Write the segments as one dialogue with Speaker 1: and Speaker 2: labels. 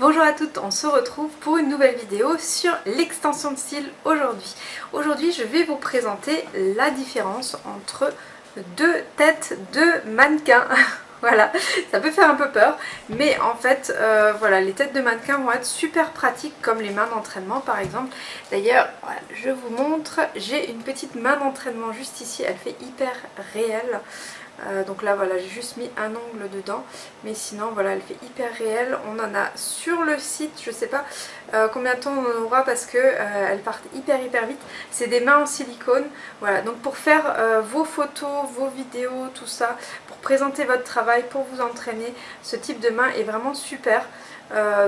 Speaker 1: Bonjour à toutes, on se retrouve pour une nouvelle vidéo sur l'extension de cils aujourd'hui. Aujourd'hui je vais vous présenter la différence entre deux têtes de mannequins. voilà, ça peut faire un peu peur, mais en fait, euh, voilà, les têtes de mannequins vont être super pratiques comme les mains d'entraînement par exemple. D'ailleurs, je vous montre, j'ai une petite main d'entraînement juste ici, elle fait hyper réelle. Euh, donc là voilà j'ai juste mis un ongle dedans. Mais sinon voilà elle fait hyper réelle. On en a sur le site je sais pas euh, combien de temps on en aura parce que euh, elles partent hyper hyper vite. C'est des mains en silicone. Voilà donc pour faire vos photos vos vidéos tout ça pour présenter votre travail pour vous entraîner ce type de main est vraiment super.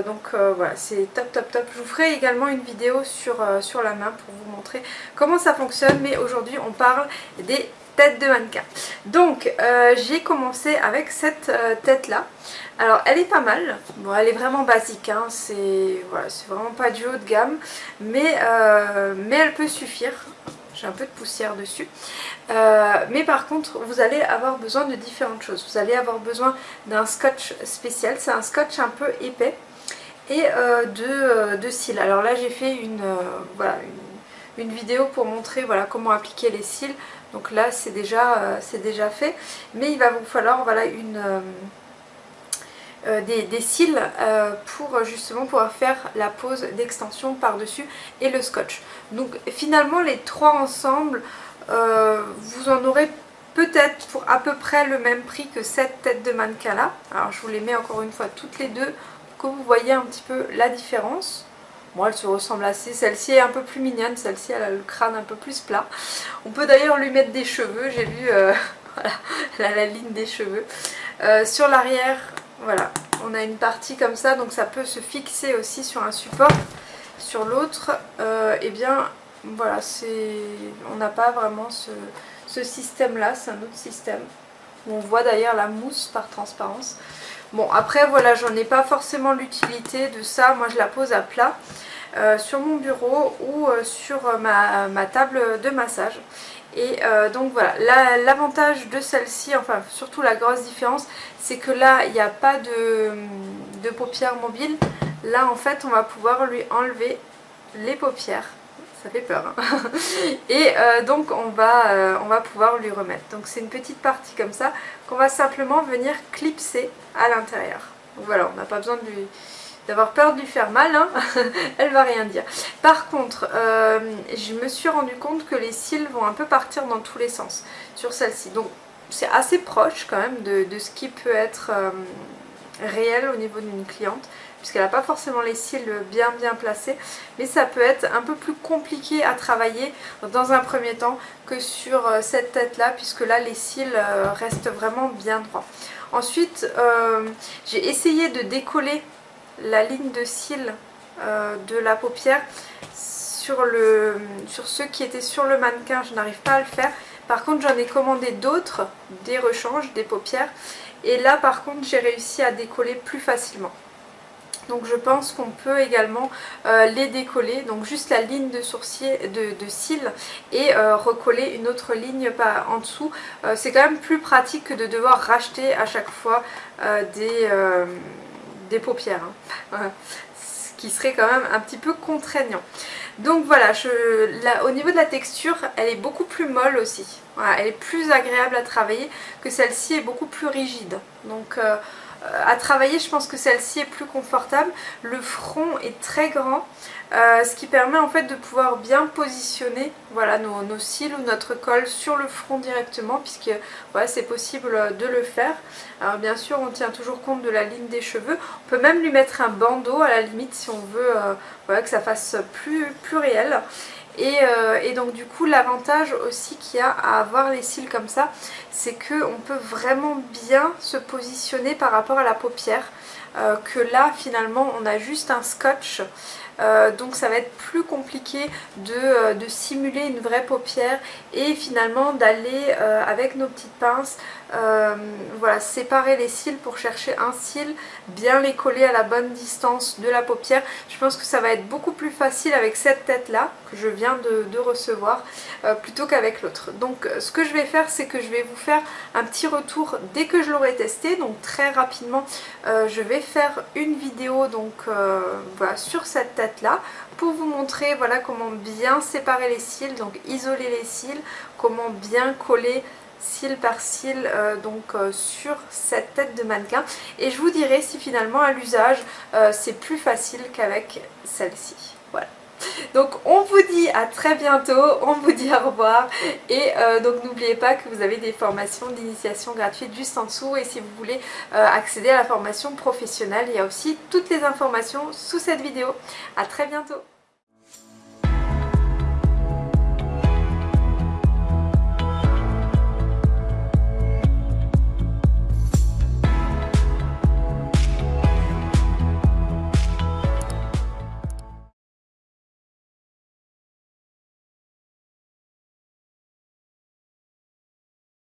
Speaker 1: Donc voilà c'est top top top. Je vous ferai également une vidéo sur, sur la main pour vous montrer comment ça fonctionne. Mais aujourd'hui on parle des tête de mannequin. Donc euh, j'ai commencé avec cette euh, tête là. Alors elle est pas mal, bon elle est vraiment basique, hein. c'est voilà, vraiment pas du haut de gamme, mais, euh, mais elle peut suffire. J'ai un peu de poussière dessus. mais par contre, vous allez avoir besoin de différentes choses. Vous allez avoir besoin d'un scotch spécial. C'est un scotch un peu épais. Et de, de cils. Alors là, j'ai fait une, voilà, une, une, vidéo pour montrer voilà, comment appliquer les cils. Donc là c'est déjà, euh, déjà fait. Mais il va vous falloir voilà, une, euh, euh, des, cils pour justement pouvoir faire la pose d'extension par-dessus et le scotch. Donc finalement les trois ensemble, vous en aurez peut-être pour à peu près le même prix que cette tête de mannequin là. Alors je vous les mets encore une fois toutes les deux pour que vous voyez un petit peu la différence. Moi, elle se ressemble assez. Celle-ci est un peu plus mignonne. Celle-ci, elle a le crâne un peu plus plat. On peut d'ailleurs lui mettre des cheveux. J'ai vu, euh, elle a la ligne des cheveux. Euh, sur l'arrière, voilà, on a une partie comme ça. Donc ça peut se fixer aussi sur un support. Sur l'autre, euh, eh bien, voilà, c'est, on n'a pas vraiment ce, ce système-là. C'est un autre système. On voit d'ailleurs la mousse par transparence. Bon après voilà j'en ai pas forcément l'utilité de ça, moi je la pose à plat euh, sur mon bureau ou euh, sur ma, table de massage. Et euh, donc voilà, l'avantage de celle-ci, enfin surtout la grosse différence, c'est que là il n'y a pas de, de paupières mobiles. Là en fait on va pouvoir lui enlever les paupières ça fait peur. Hein. et donc on va, on va pouvoir lui remettre. Donc c'est une petite partie comme ça qu'on va simplement venir clipser à l'intérieur. Voilà, on n'a pas besoin d'avoir peur de lui faire mal, hein. elle va rien dire. Par contre, euh, je me suis rendu compte que les cils vont un peu partir dans tous les sens sur celle-ci. Donc c'est assez proche quand même de, ce qui peut être euh, réel au niveau d'une cliente puisqu'elle n'a pas forcément les cils bien bien placés mais ça peut être un peu plus compliqué à travailler dans un premier temps que sur euh, cette tête là puisque là les cils restent vraiment bien droits. Ensuite, euh, j'ai essayé de décoller la ligne de cils euh, de la paupière sur, le, sur ceux qui étaient sur le mannequin. Je n'arrive pas à le faire. Par contre, j'en ai commandé d'autres, des rechanges, des paupières. Et là, par contre, j'ai réussi à décoller plus facilement. Donc je pense qu'on peut également euh, les décoller, donc juste la ligne de sourcil, de, cils et euh, recoller une autre ligne en dessous. Euh, c'est quand même plus pratique que de devoir racheter à chaque fois des, des paupières. Hein. Ce qui serait quand même un petit peu contraignant. Donc voilà, au niveau de la texture, elle est beaucoup plus molle aussi. elle est plus agréable à travailler que celle-ci est beaucoup plus rigide. Donc à travailler, je pense que celle-ci est plus confortable. Le front est très grand, euh, ce qui permet en fait de pouvoir bien positionner voilà, nos, cils ou notre col sur le front directement, puisque c'est possible de le faire. Alors bien sûr, on tient toujours compte de la ligne des cheveux. On peut même lui mettre un bandeau à la limite si on veut euh, que ça fasse plus, plus réel. Euh, et, donc du coup l'avantage aussi qu'il y a à avoir les cils comme ça c'est qu'on peut vraiment bien se positionner par rapport à la paupière euh, que là finalement on a juste un scotch donc ça va être plus compliqué de, de, simuler une vraie paupière et finalement d'aller avec nos petites pinces voilà, séparer les cils pour chercher un cil, bien les coller à la bonne distance de la paupière. Je pense que ça va être beaucoup plus facile avec cette tête là que je viens de, recevoir plutôt qu'avec l'autre. Donc ce que je vais faire c'est que je vais vous faire un petit retour dès que je l'aurai testé. Donc très rapidement euh, je vais faire une vidéo donc euh, voilà, sur cette tête là pour vous montrer voilà comment bien séparer les cils, donc isoler les cils, comment bien coller cils par cils euh, donc sur cette tête de mannequin et je vous dirai si finalement à l'usage c'est plus facile qu'avec celle-ci. Voilà. Donc on vous dit à très bientôt, on vous dit au revoir. Et euh, donc n'oubliez pas que vous avez des formations d'initiation gratuites juste en dessous. Et si vous voulez euh, accéder à la formation professionnelle, il y a aussi toutes les informations sous cette vidéo. A très bientôt